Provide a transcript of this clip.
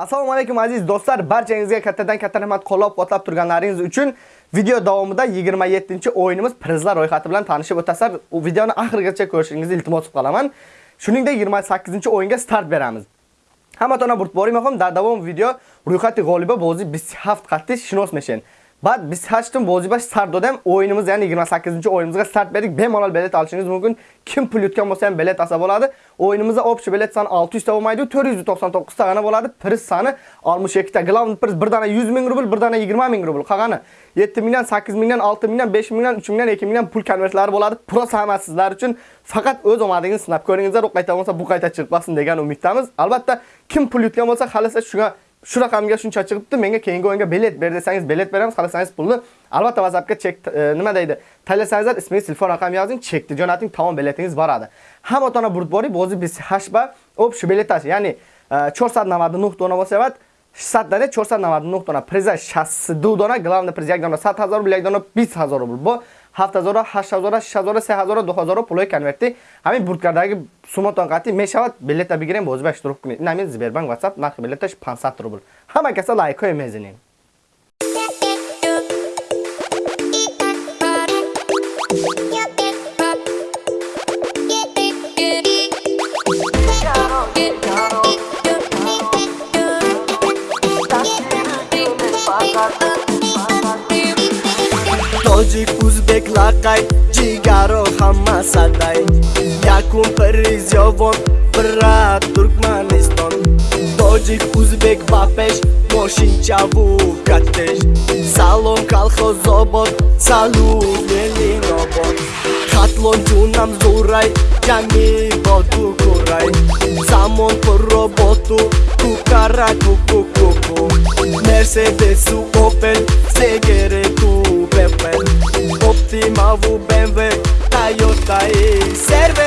Assalomu alaykum aziz do'stlar, barchangizga kattadan katta rahmat qo'llab-quvvatlab turganlaringiz uchun video davomida 27-o'yinimiz prizlar ro'yxati bilan tanishib o'tasizlar. U videoni oxirigacha ko'rishingizni iltimos qilaman. Shuningdek 28-o'yinga start beramiz. Hammatona burtbori muhim dar davom video ro'yxati g'olibi bozi 27 qatti shinos meshen. Ba'd biz hech kim bash start dodam o'yinimiz ya'ni 28-o'yinimizga start berdik. Bemalol bilet olishingiz mumkin. Kim pul yutgan bo'lsa ham bilet olsa bo'ladi. O'yinimizda общий bilet soni 600 ta bo'lmaydi, 499 ta g'ana bo'ladi. Priz soni 62 ta. Glavni priz bir dona 100 ming rubl, bir dona 20 ming rubl. Qolgani 7 million, 8 mingdan, 6 million, 5 million, 3 million, 2 million pul konvertlari bo'ladi. Pros hammasi sizlar uchun faqat o'z omadingizni sinab ko'ringizlar. U qayta bo'lsa bu qayta chiqmasin degan umiddamiz. Albatta kim pul yutgan bo'lsa, xalasa shunga shu raqamga shuncha chiqibdi, menga keyingi o'yinga bilet ber desangiz, bilet beramiz, xohlasangiz pulni albatta WhatsAppga chek e, nima deydi? Tanlasangizlar, ismingiz, telefon raqami yozing, chekni jo'nating, tamom biletingiz boradi. Hamma burib burtbori bo'zi biz hashba shu biletasi ya'ni e, 499 dona bo'lsa, 600 dona 499 dona, priza 62 dona, главный priz 1 dona 100 000 rubl, 1 dona 20 000 rubl. Bu 7000, 8000, 6000, 3000, 2000 пулои конверти ҳамин бурдкардagi суматон қати мешавад билета бигирем бози ба иштирок кунед. Ин ҳамин Сбербанк WhatsApp нархи билеташ 500 рубл. Ҳама каса лайкҳое Hoji Kuzbek laqay jigaro hamma saday Yakun Pariz yovon Birat Turkmaniston Tojik Uzbek Bapesh Moshinchavu Katesh Salom Kalxoz Obod Salu Melin Obod Xatlon Junam Zuray Jami Bodu Kuray Samon Porobotu Kukara Kukukuku Mercedes Opel Segere Kuku Optima, BMW, Toyota e Server